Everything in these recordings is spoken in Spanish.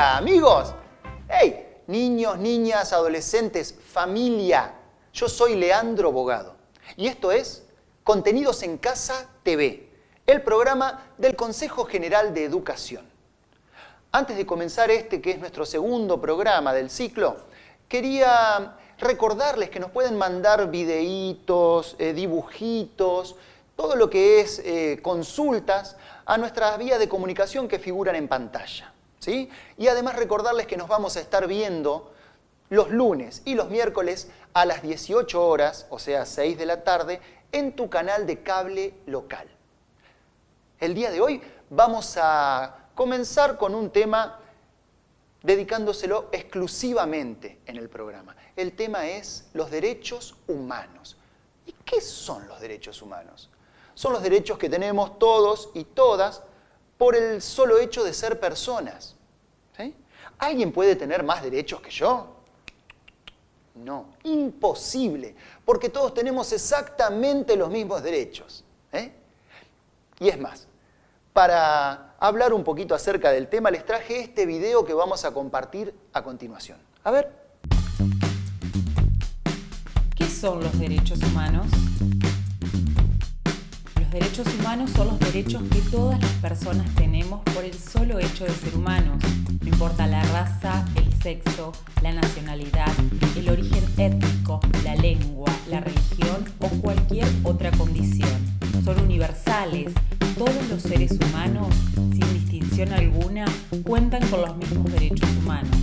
Amigos. Hey, niños, niñas, adolescentes, familia. Yo soy Leandro Bogado y esto es Contenidos en Casa TV, el programa del Consejo General de Educación. Antes de comenzar este, que es nuestro segundo programa del ciclo, quería recordarles que nos pueden mandar videitos, eh, dibujitos, todo lo que es eh, consultas a nuestras vías de comunicación que figuran en pantalla. ¿Sí? Y además recordarles que nos vamos a estar viendo los lunes y los miércoles a las 18 horas, o sea, 6 de la tarde, en tu canal de cable local. El día de hoy vamos a comenzar con un tema dedicándoselo exclusivamente en el programa. El tema es los derechos humanos. ¿Y qué son los derechos humanos? son los derechos que tenemos todos y todas por el solo hecho de ser personas. ¿Alguien puede tener más derechos que yo? No, imposible, porque todos tenemos exactamente los mismos derechos. ¿eh? Y es más, para hablar un poquito acerca del tema, les traje este video que vamos a compartir a continuación. A ver. ¿Qué son los derechos humanos? Los derechos humanos son los derechos que todas las personas tenemos por el solo hecho de ser humanos. No importa la raza, el sexo, la nacionalidad, el origen étnico, la lengua, la religión o cualquier otra condición. Son universales. Todos los seres humanos, sin distinción alguna, cuentan con los mismos derechos humanos.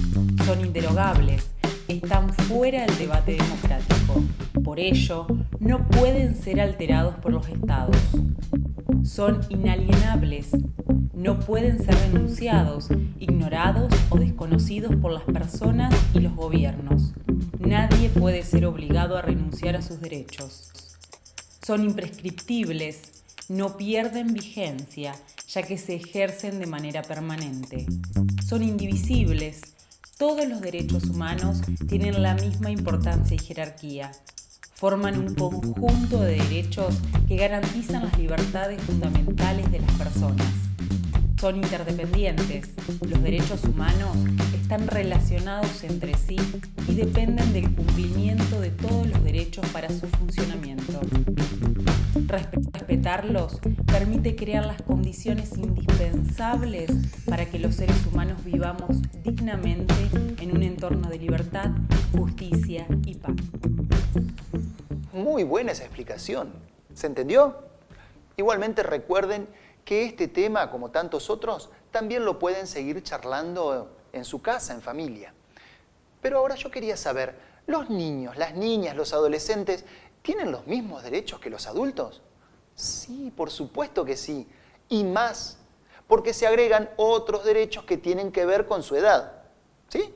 Son inderogables están fuera del debate democrático. Por ello, no pueden ser alterados por los estados. Son inalienables, no pueden ser denunciados, ignorados o desconocidos por las personas y los gobiernos. Nadie puede ser obligado a renunciar a sus derechos. Son imprescriptibles, no pierden vigencia, ya que se ejercen de manera permanente. Son indivisibles, todos los derechos humanos tienen la misma importancia y jerarquía. Forman un conjunto de derechos que garantizan las libertades fundamentales de las personas. Son interdependientes. Los derechos humanos están relacionados entre sí y dependen del cumplimiento de todos los derechos para su funcionamiento. Respetarlos permite crear las condiciones indispensables para que los seres humanos vivamos dignamente en un entorno de libertad, justicia y paz. Muy buena esa explicación. ¿Se entendió? Igualmente recuerden que este tema, como tantos otros, también lo pueden seguir charlando en su casa, en familia. Pero ahora yo quería saber, ¿los niños, las niñas, los adolescentes tienen los mismos derechos que los adultos? Sí, por supuesto que sí. Y más, porque se agregan otros derechos que tienen que ver con su edad. ¿Sí?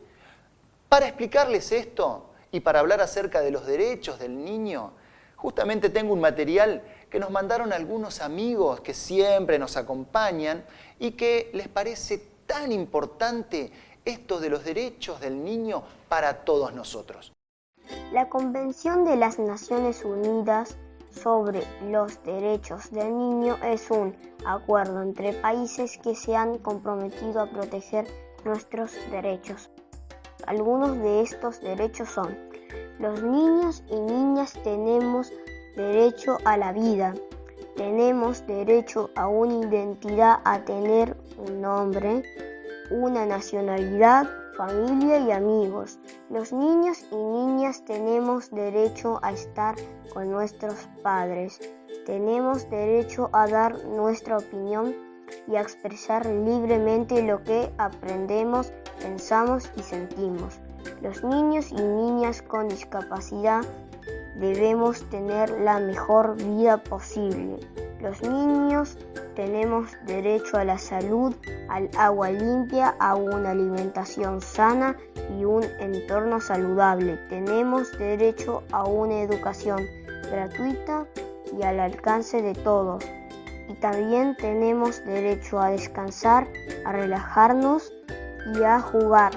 Para explicarles esto y para hablar acerca de los derechos del niño, justamente tengo un material que nos mandaron algunos amigos que siempre nos acompañan y que les parece tan importante esto de los derechos del niño para todos nosotros. La Convención de las Naciones Unidas sobre los Derechos del Niño es un acuerdo entre países que se han comprometido a proteger nuestros derechos. Algunos de estos derechos son, los niños y niñas tenemos derecho a la vida, tenemos derecho a una identidad, a tener un nombre, una nacionalidad, familia y amigos. Los niños y niñas tenemos derecho a estar con nuestros padres. Tenemos derecho a dar nuestra opinión y a expresar libremente lo que aprendemos, pensamos y sentimos. Los niños y niñas con discapacidad debemos tener la mejor vida posible. Los niños tenemos derecho a la salud, al agua limpia, a una alimentación sana y un entorno saludable. Tenemos derecho a una educación gratuita y al alcance de todos. Y también tenemos derecho a descansar, a relajarnos y a jugar.